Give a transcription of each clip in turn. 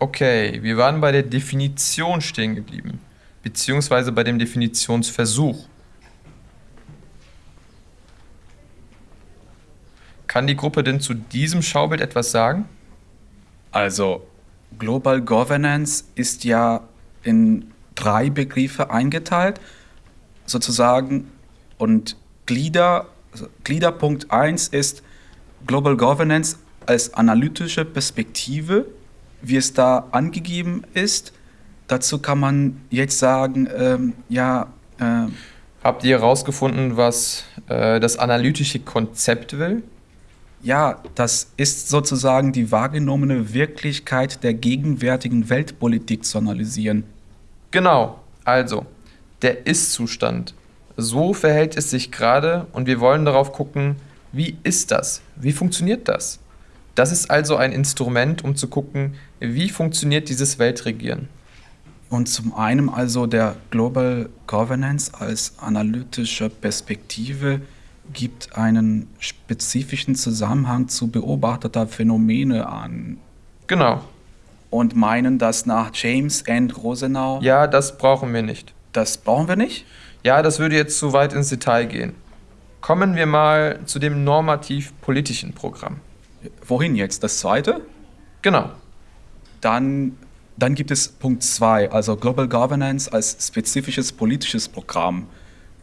Okay, wir waren bei der Definition stehen geblieben, beziehungsweise bei dem Definitionsversuch. Kann die Gruppe denn zu diesem Schaubild etwas sagen? Also, Global Governance ist ja in drei Begriffe eingeteilt, sozusagen, und Glieder, also Gliederpunkt 1 ist Global Governance als analytische Perspektive, wie es da angegeben ist. Dazu kann man jetzt sagen, ähm, ja. Äh, Habt ihr herausgefunden, was äh, das analytische Konzept will? Ja, das ist sozusagen die wahrgenommene Wirklichkeit der gegenwärtigen Weltpolitik zu analysieren. Genau, also der Ist-Zustand. So verhält es sich gerade und wir wollen darauf gucken, wie ist das? Wie funktioniert das? Das ist also ein Instrument, um zu gucken, wie funktioniert dieses Weltregieren. Und zum einen also der Global Governance als analytische Perspektive gibt einen spezifischen Zusammenhang zu beobachteter Phänomene an. Genau. Und meinen das nach James and Rosenau? Ja, das brauchen wir nicht. Das brauchen wir nicht? Ja, das würde jetzt zu weit ins Detail gehen. Kommen wir mal zu dem normativ-politischen Programm. Wohin jetzt? Das zweite? Genau. Dann, dann gibt es Punkt 2, also Global Governance als spezifisches politisches Programm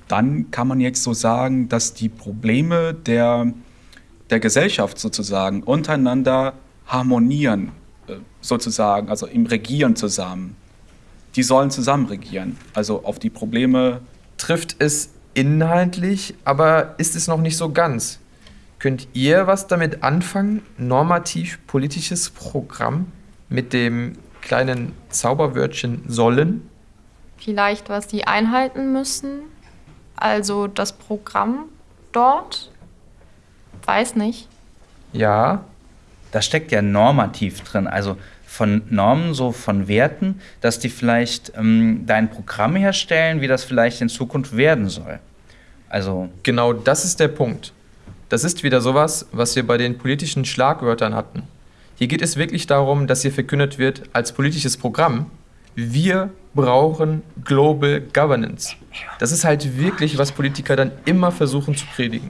dann kann man jetzt so sagen, dass die Probleme der, der Gesellschaft sozusagen untereinander harmonieren, äh, sozusagen, also im Regieren zusammen. Die sollen zusammen regieren, also auf die Probleme. Trifft es inhaltlich, aber ist es noch nicht so ganz. Könnt ihr was damit anfangen? Normativ politisches Programm mit dem kleinen Zauberwörtchen sollen? Vielleicht, was die einhalten müssen, also das Programm dort? Weiß nicht. Ja. Da steckt ja normativ drin, also von Normen, so von Werten, dass die vielleicht ähm, dein Programm herstellen, wie das vielleicht in Zukunft werden soll. Also genau das ist der Punkt. Das ist wieder sowas, was wir bei den politischen Schlagwörtern hatten. Hier geht es wirklich darum, dass hier verkündet wird als politisches Programm, wir brauchen Global Governance. Das ist halt wirklich, was Politiker dann immer versuchen zu predigen.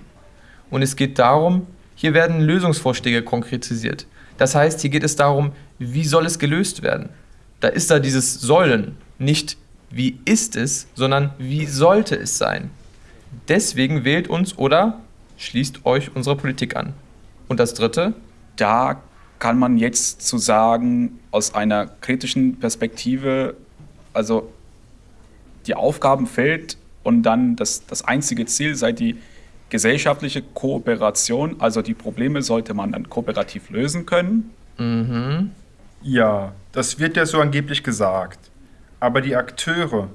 Und es geht darum, hier werden Lösungsvorschläge konkretisiert. Das heißt, hier geht es darum, wie soll es gelöst werden. Da ist da dieses Sollen, nicht wie ist es, sondern wie sollte es sein. Deswegen wählt uns oder schließt euch unsere Politik an. Und das Dritte? Da kann man jetzt zu sagen, aus einer kritischen Perspektive, also die Aufgabenfeld und dann das, das einzige Ziel sei die gesellschaftliche Kooperation, also die Probleme sollte man dann kooperativ lösen können. Mhm. Ja, das wird ja so angeblich gesagt. Aber die Akteure,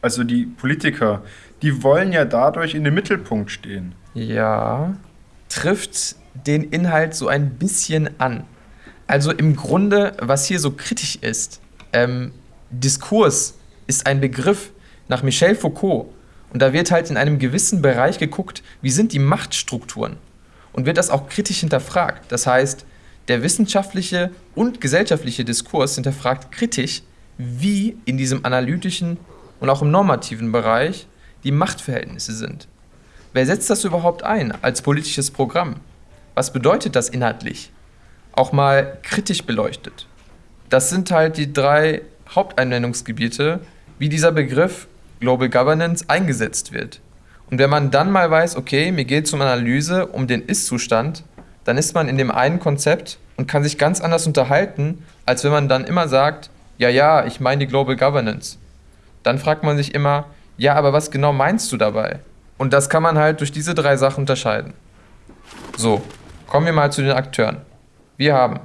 also die Politiker, die wollen ja dadurch in den Mittelpunkt stehen. Ja, trifft den Inhalt so ein bisschen an. Also im Grunde, was hier so kritisch ist, ähm, Diskurs ist ein Begriff nach Michel Foucault. Und da wird halt in einem gewissen Bereich geguckt, wie sind die Machtstrukturen. Und wird das auch kritisch hinterfragt. Das heißt, der wissenschaftliche und gesellschaftliche Diskurs hinterfragt kritisch, wie in diesem analytischen und auch im normativen Bereich die Machtverhältnisse sind. Wer setzt das überhaupt ein als politisches Programm? Was bedeutet das inhaltlich? auch mal kritisch beleuchtet. Das sind halt die drei Haupteinwendungsgebiete, wie dieser Begriff Global Governance eingesetzt wird. Und wenn man dann mal weiß, okay, mir geht es um Analyse, um den Ist-Zustand, dann ist man in dem einen Konzept und kann sich ganz anders unterhalten, als wenn man dann immer sagt, ja, ja, ich meine die Global Governance. Dann fragt man sich immer, ja, aber was genau meinst du dabei? Und das kann man halt durch diese drei Sachen unterscheiden. So, kommen wir mal zu den Akteuren. Wir haben